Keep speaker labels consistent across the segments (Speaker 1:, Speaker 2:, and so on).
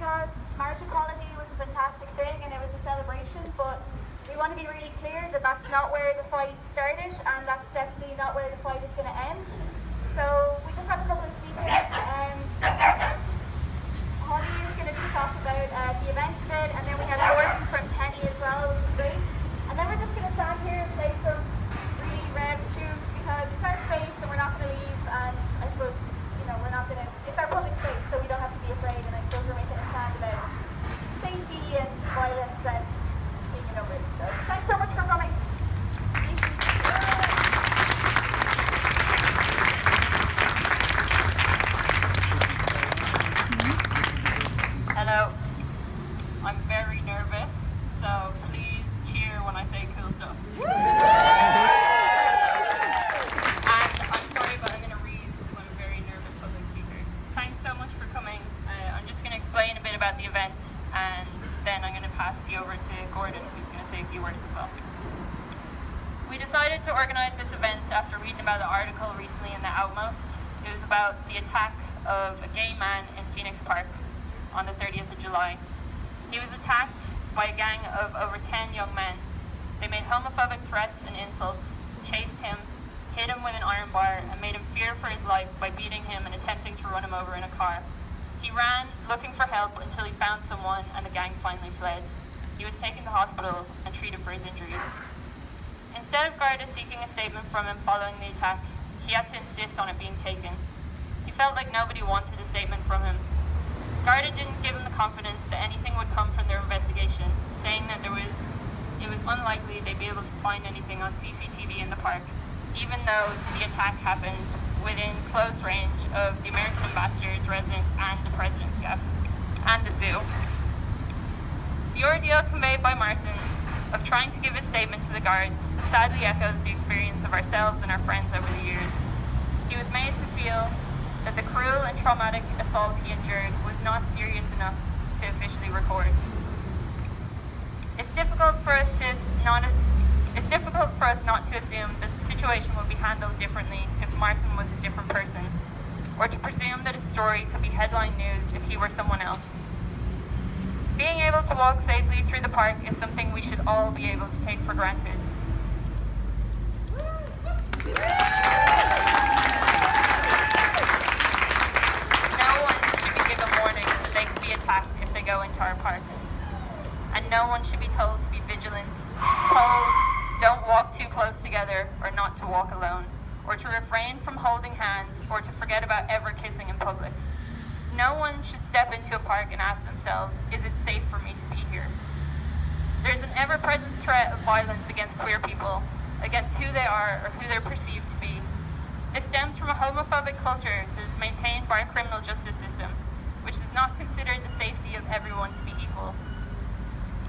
Speaker 1: because marriage equality was a fantastic thing and it was a celebration, but we want to be really clear that that's not where the fight started and that's definitely not where the fight is going to end. So we just have a couple of speakers. Um, Holly is going to just talk about uh, the event a bit and then we have from TENI as well, which is great. And then we're just going to stand here and play some really rev tunes because it's our space and we're not going to leave and I suppose, you know, we're not going to, it's our public space so we don't have to be afraid and I suppose we're making a stand about safety and violence and taking over. So thanks so much for coming.
Speaker 2: Hello. I'm very nervous, so please cheer when I say cool stuff. and I'm sorry, but I'm going to read because I'm a very nervous public speaker. Thanks so much for coming. Uh, I'm just going to explain a bit about the event, and then I'm going to pass you over to Gordon, who's going to say a few words as well. We decided to organise this event after reading about an article recently in the Outmost. It was about the attack of a gay man in Phoenix Park on the 30th of July. He was attacked by a gang of over 10 young men. They made homophobic threats and insults, chased him, hit him with an iron bar, and made him fear for his life by beating him and attempting to run him over in a car. He ran, looking for help, until he found someone and the gang finally fled. He was taken to hospital and treated for his injuries. Instead of Garda seeking a statement from him following the attack, he had to insist on it being taken. He felt like nobody wanted a statement from him, Garda didn't give him the confidence that anything would come from their investigation, saying that there was it was unlikely they'd be able to find anything on CCTV in the park, even though the attack happened within close range of the American ambassador's residence and the president's gaff, and the zoo. The ordeal conveyed by Martin of trying to give a statement to the guards sadly echoes the experience of ourselves and our friends over the years. He was made to feel that the cruel and traumatic assault he endured was not serious enough to officially record. It's difficult for us to not it's difficult for us not to assume that the situation would be handled differently if Martin was a different person, or to presume that his story could be headline news if he were someone else. Being able to walk safely through the park is something we should all be able to take for granted. No one should be given warnings that they could be attacked if they go into our parks. And no one should be told to be vigilant, told don't walk too close together or not to walk alone, or to refrain from holding hands or to forget about ever kissing in public. No one should step into a park and ask themselves, is it safe for me to be here? There's an ever-present threat of violence against queer people, against who they are or who they're perceived to be. This stems from a homophobic culture that is maintained by our criminal justice system which does not consider the safety of everyone to be equal.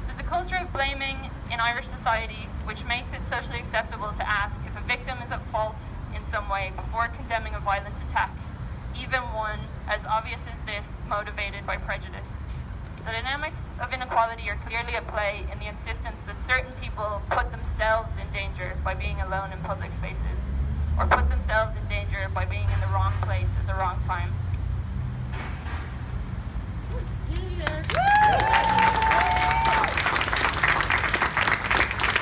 Speaker 2: There's a culture of blaming in Irish society which makes it socially acceptable to ask if a victim is at fault in some way before condemning a violent attack, even one as obvious as this motivated by prejudice. The dynamics of inequality are clearly at play in the insistence that certain people put themselves in danger by being alone in public spaces, or put themselves in danger by being in the wrong place at the wrong time.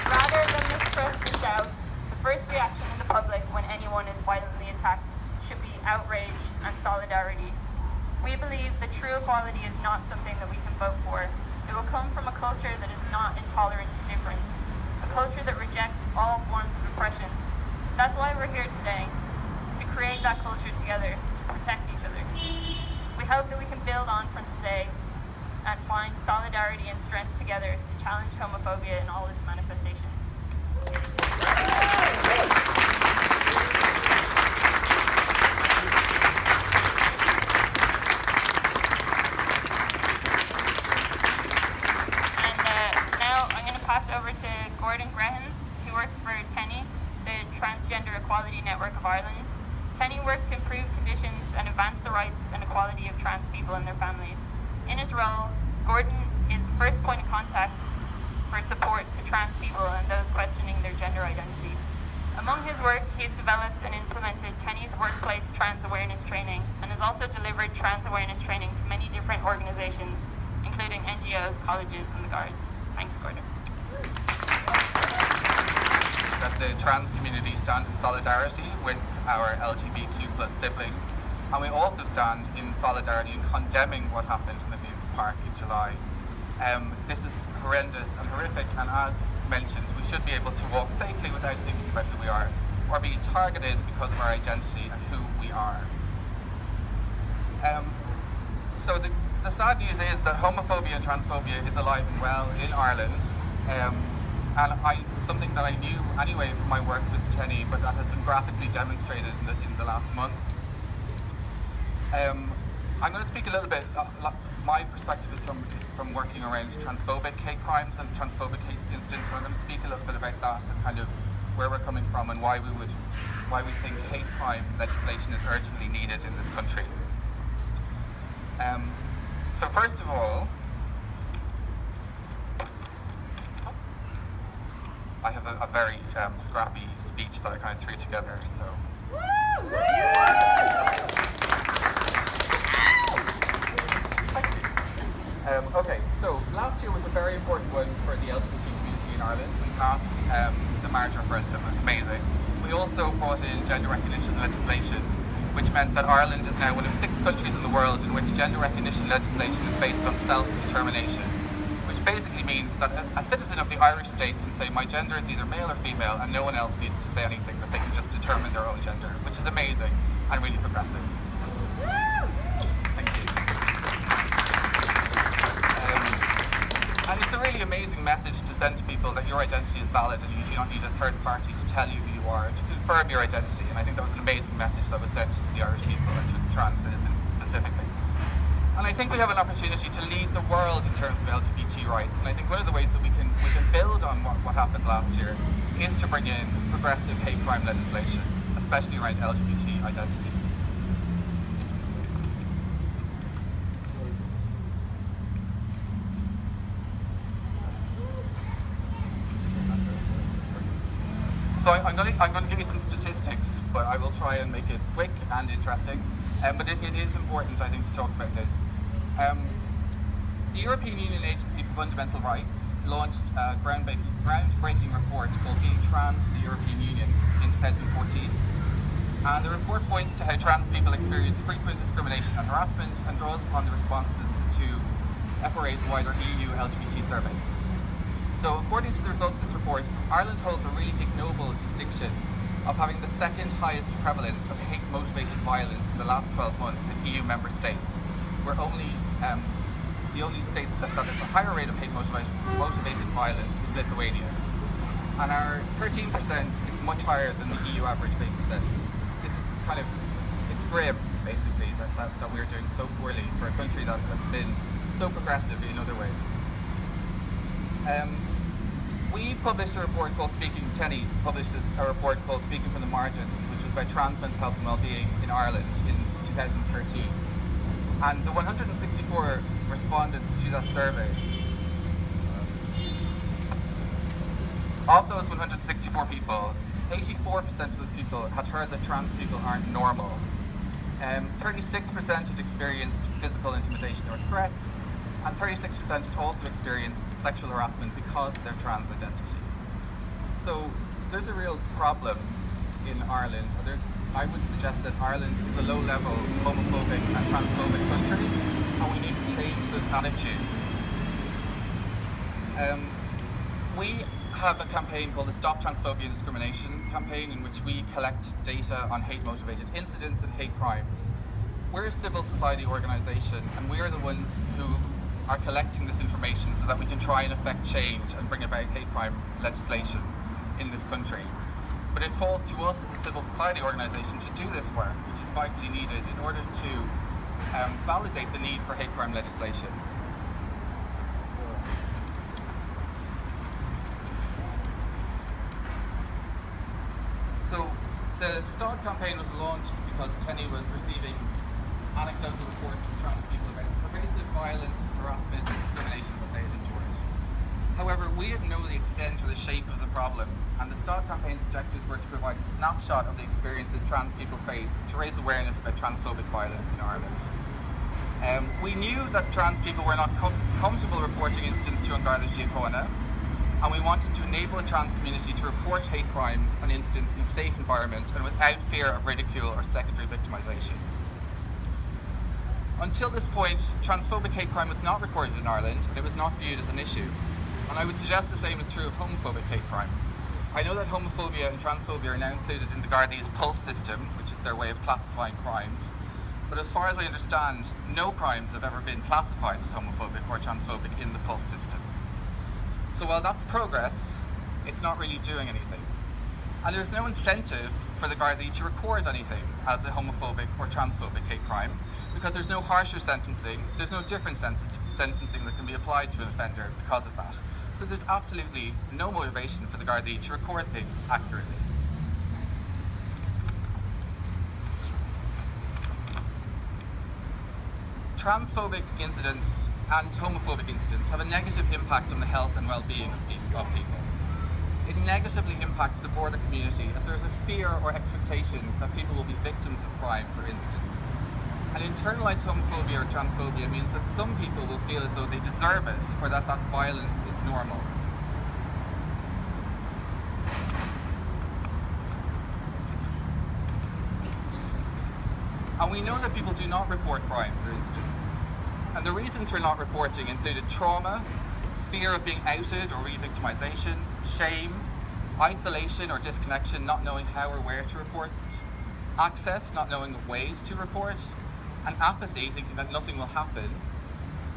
Speaker 2: Rather than mistrust and doubt, the first reaction in the public when anyone is violently attacked should be outrage and solidarity. We believe that true equality is not something that we can vote for. It will come from a culture that is not intolerant to difference, a culture that rejects all forms of oppression. That's why we're here today, to create that culture together, to protect each other. We hope that we can build on from today and find solidarity and strength together to challenge homophobia in all its manifestations. And uh, now I'm going to pass over to Gordon Grehan, who works for TENI, the Transgender Equality Network of Ireland. TENI works to improve conditions and advance the rights and equality of trans people and their families. In his role, Gordon is the first point of contact for support to trans people and those questioning their gender identity. Among his work, he has developed and implemented TENI's workplace trans awareness training and has also delivered trans awareness training to many different organizations, including NGOs, colleges, and the guards. Thanks, Gordon.
Speaker 3: That the trans community stand in solidarity with our LGBTQ plus siblings, and we also stand in solidarity in condemning what happened in the Phoenix Park in July. Um, this is horrendous and horrific, and as mentioned, we should be able to walk safely without thinking about who we are, or being targeted because of our identity and who we are. Um, so the, the sad news is that homophobia and transphobia is alive and well in Ireland. Um, and I, something that I knew anyway from my work with TENI, but that has been graphically demonstrated in the, in the last month. Um, I'm going to speak a little bit, uh, my perspective is from, from working around transphobic hate crimes and transphobic hate incidents, so I'm going to speak a little bit about that and kind of where we're coming from and why we would, why we think hate crime legislation is urgently needed in this country. Um, so first of all, I have a, a very um, scrappy speech that I kind of threw together. So. Um, okay, so last year was a very important one for the LGBT community in Ireland. We passed um, the marriage referendum, it was amazing. We also brought in gender recognition legislation, which meant that Ireland is now one of six countries in the world in which gender recognition legislation is based on self-determination basically means that a, citizen of the Irish state can say my gender is either male or female and no one else needs to say anything, that they can just determine their own gender, which is amazing and really progressive. Thank you. Um, and it's a really amazing message to send to people that your identity is valid and you do not need a third party to tell you who you are, to confirm your identity. And I think that was an amazing message that was sent to the Irish people and to its trans citizens specifically. And I think we have an opportunity to lead the world in terms of LGBT rights. And I think one of the ways that we can we can build on what, what happened last year is to bring in progressive hate crime legislation, especially around LGBT identities. So I, am going to I'm going to give you some statistics, but I will try and make it quick and interesting. Um, but it, it is important, I think, to talk about this. Um, the European Union Agency for Fundamental Rights launched a groundbreaking, groundbreaking report called Being Trans in the European Union in 2014. And the report points to how trans people experience frequent discrimination and harassment and draws upon the responses to FRA's wider EU LGBT survey. So according to the results of this report, Ireland holds a really ignoble distinction of having the second highest prevalence of hate-motivated violence in the last 12 months in EU member states. We're only um, the only state that, that a higher rate of hate motivated, motivated violence is Lithuania. And our 13% is much higher than the EU average of 8%. This is kind of, it's grim, basically, that, that, that we're doing so poorly for a country that has been so progressive in other ways. Um, we published a report called Speaking, TENI published a report called Speaking from the Margins, which was about trans mental health and well-being in Ireland in 2013. And the 164 respondents to that survey, of those 164 people, 84% of those people had heard that trans people aren't normal. 36% um, had experienced physical intimidation or threats, and 36% had also experienced sexual harassment because of their trans identity. So there's a real problem in Ireland. I would suggest that Ireland is a low-level homophobic and transphobic country, and we need to change those attitudes. Um, we have a campaign called the Stop Transphobia Discrimination campaign in which we collect data on hate-motivated incidents and hate crimes. We're a civil society organisation and we're the ones who are collecting this information so that we can try and affect change and bring about hate crime legislation in this country. But it falls to us as a civil society organisation to do this work, which is vitally needed in order to um, validate the need for hate crime legislation. So the STAD campaign was launched because TENI was receiving anecdotal reports from trans people about pervasive violence, harassment, and discrimination that they had endured. However, we didn't know the extent or the shape of the problem and the STAD campaign's objectives were to provide a snapshot of the experiences trans people face to raise awareness about transphobic violence in Ireland. Um, we knew that trans people were not com comfortable reporting incidents to An Garda Síochána, and we wanted to enable the trans community to report hate crimes and incidents in a safe environment and without fear of ridicule or secondary victimisation. Until this point, transphobic hate crime was not recorded in Ireland and it was not viewed as an issue. And I would suggest the same is true of homophobic hate crime. I know that homophobia and transphobia are now included in the Gardaí's PULSE system, which is their way of classifying crimes. But as far as I understand, no crimes have ever been classified as homophobic or transphobic in the PULSE system. So while that's progress, it's not really doing anything. And there's no incentive for the Gardaí to record anything as a homophobic or transphobic hate crime because there's no harsher sentencing, there's no different sentencing that can be applied to an offender because of that. So there's absolutely no motivation for the Gardaí to record things accurately. Transphobic incidents and homophobic incidents have a negative impact on the health and well-being of people. It negatively impacts the border community as there is a fear or expectation that people will be victims of crimes or incidents. And internalized homophobia or transphobia means that some people will feel as though they deserve it or that that violence normal. And we know that people do not report crimes for instance. And the reasons for not reporting included trauma, fear of being outed or re-victimization, shame, isolation or disconnection, not knowing how or where to report, access, not knowing ways to report, and apathy, thinking that nothing will happen,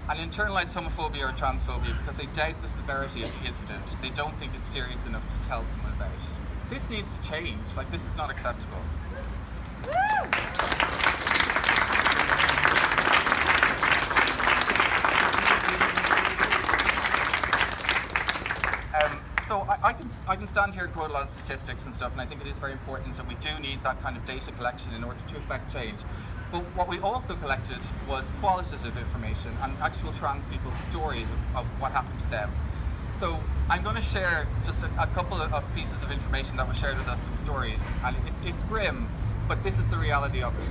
Speaker 3: and internalized homophobia or transphobia because they doubt the severity of the incident. They don't think it's serious enough to tell someone about. This needs to change. Like, this is not acceptable. Um, so I, I, can I can stand here and quote a lot of statistics and stuff, and I think it is very important that we do need that kind of data collection in order to affect change. But what we also collected was qualitative information and actual trans people's stories of, of what happened to them. So I'm going to share just a, a couple of, pieces of information that were shared with us, some stories, and it, it's grim, but this is the reality of it.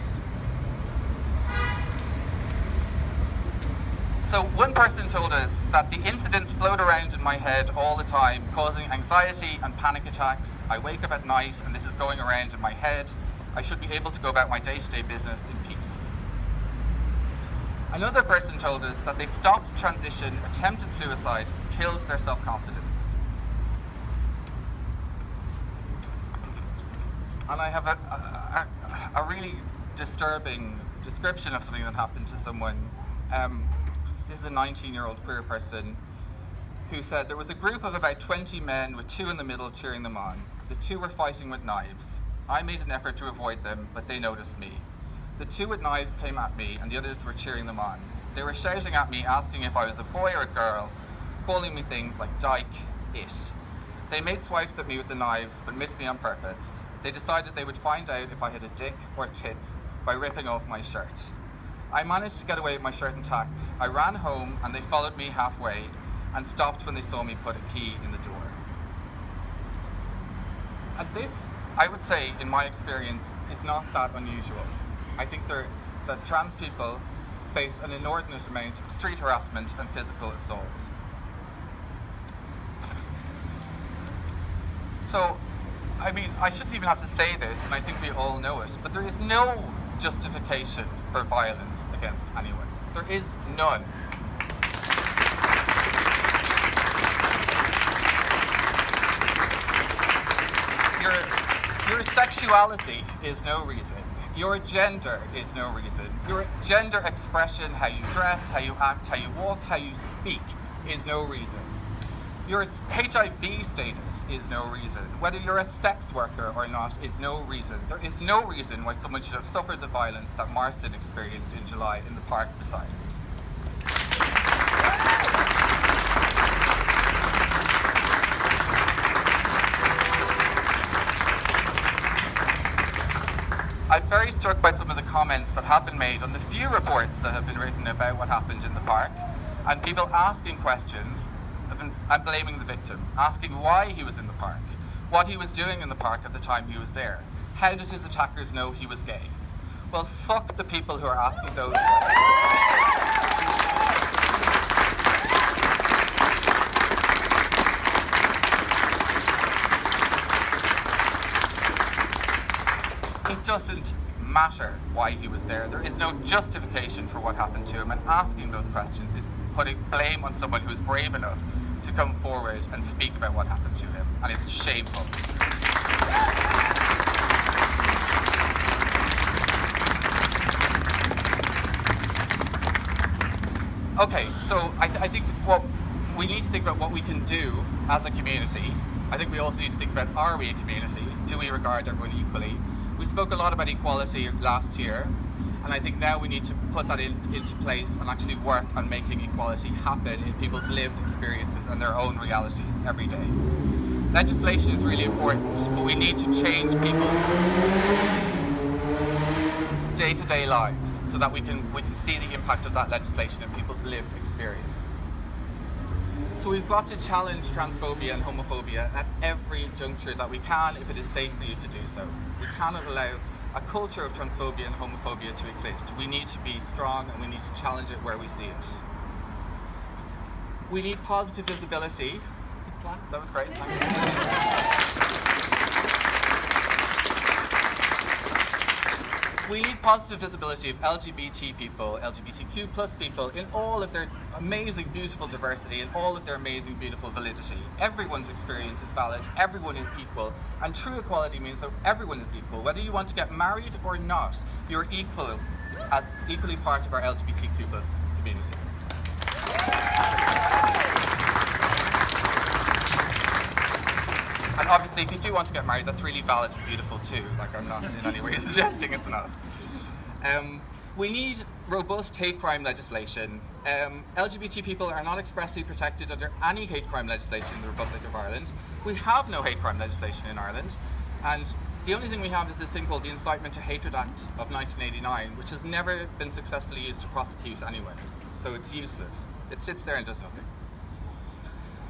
Speaker 3: So one person told us that the incidents float around in my head all the time, causing anxiety and panic attacks. I wake up at night and this is going around in my head. I should be able to go about my day-to-day -day business in. Another person told us that they stopped transition, attempted suicide, killed their self-confidence. And I have a, a, a, really disturbing description of something that happened to someone. Um, this is a 19-year-old queer person who said there was a group of about 20 men with two in the middle cheering them on. The two were fighting with knives. I made an effort to avoid them, but they noticed me. The two with knives came at me, and the others were cheering them on. They were shouting at me, asking if I was a boy or a girl, calling me things like dyke, it. They made swipes at me with the knives, but missed me on purpose. They decided they would find out if I had a dick or tits by ripping off my shirt. I managed to get away with my shirt intact. I ran home, and they followed me halfway, and stopped when they saw me put a key in the door. And this I would say, in my experience, is not that unusual. I think that trans people face an inordinate amount of street harassment and physical assault. So, I mean, I shouldn't even have to say this, and I think we all know it, but there is no justification for violence against anyone. There is none. Your sexuality is no reason. Your gender is no reason. Your gender expression, how you dress, how you act, how you walk, how you speak, is no reason. Your HIV status is no reason. Whether you're a sex worker or not is no reason. There is no reason why someone should have suffered the violence that Marston experienced in July in the park beside I'm very struck by some of the comments that have been made on the few reports that have been written about what happened in the park, and people asking questions and blaming the victim, asking why he was in the park, what he was doing in the park at the time he was there. How did his attackers know he was gay? Well, fuck the people who are asking those questions. Doesn't matter why he was there. There is no justification for what happened to him, and asking those questions is putting blame on someone who is brave enough to come forward and speak about what happened to him, and it's shameful. Okay, so I, th I think what we need to think about what we can do as a community. I think we also need to think about are we a community? Do we regard everyone equally? We spoke a lot about equality last year, and I think now we need to put that in, into place and actually work on making equality happen in people's lived experiences and their own realities every day. Legislation is really important, but we need to change people's day-to-day -day lives so that we can, we can see the impact of that legislation in people's lived experience. So we've got to challenge transphobia and homophobia at every juncture that we can if it is safe for you to do so. We cannot allow a culture of transphobia and homophobia to exist. We need to be strong and we need to challenge it where we see it. We need positive visibility. That was great, we need positive visibility of LGBT people, LGBTQ plus people in all of their amazing, beautiful diversity and all of their amazing, beautiful validity. Everyone's experience is valid, everyone is equal, and true equality means that everyone is equal. Whether you want to get married or not, you're equal, as equally part of our LGBTQ plus community. And obviously, if you do want to get married, that's really valid and beautiful too. Like, I'm not in any way suggesting it's not. Um, we need robust hate crime legislation. Um, LGBT people are not expressly protected under any hate crime legislation in the Republic of Ireland. We have no hate crime legislation in Ireland. And the only thing we have is this thing called the Incitement to Hatred Act of 1989, which has never been successfully used to prosecute anyone. So it's useless. It sits there and does nothing.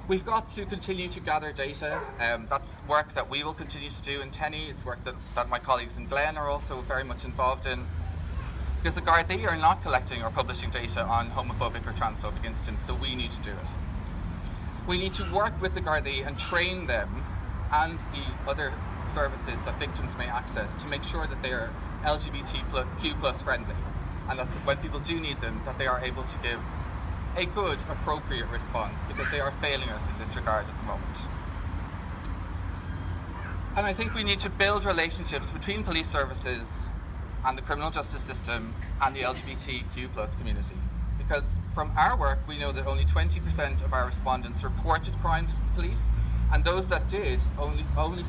Speaker 3: We've got to continue to gather data. Um, that's work that we will continue to do in TENI. It's work that, that my colleagues in GLEN are also very much involved in. Because the Gardaí are not collecting or publishing data on homophobic or transphobic incidents, so we need to do it. We need to work with the Gardaí and train them and the other services that victims may access to make sure that they are LGBTQ plus friendly and that when people do need them, that they are able to give a good, appropriate response because they are failing us in this regard at the moment. And I think we need to build relationships between police services and the criminal justice system and the LGBTQ plus community. Because from our work, we know that only 20% of our respondents reported crimes to the police, and those that did, only 7% only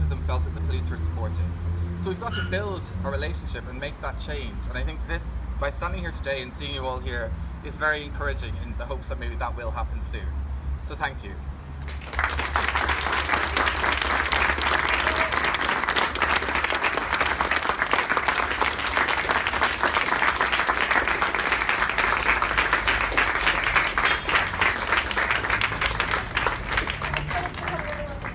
Speaker 3: of them felt that the police were supportive. So we've got to build a relationship and make that change. And I think that by standing here today and seeing you all here is very encouraging in the hopes that maybe that will happen soon. So thank you.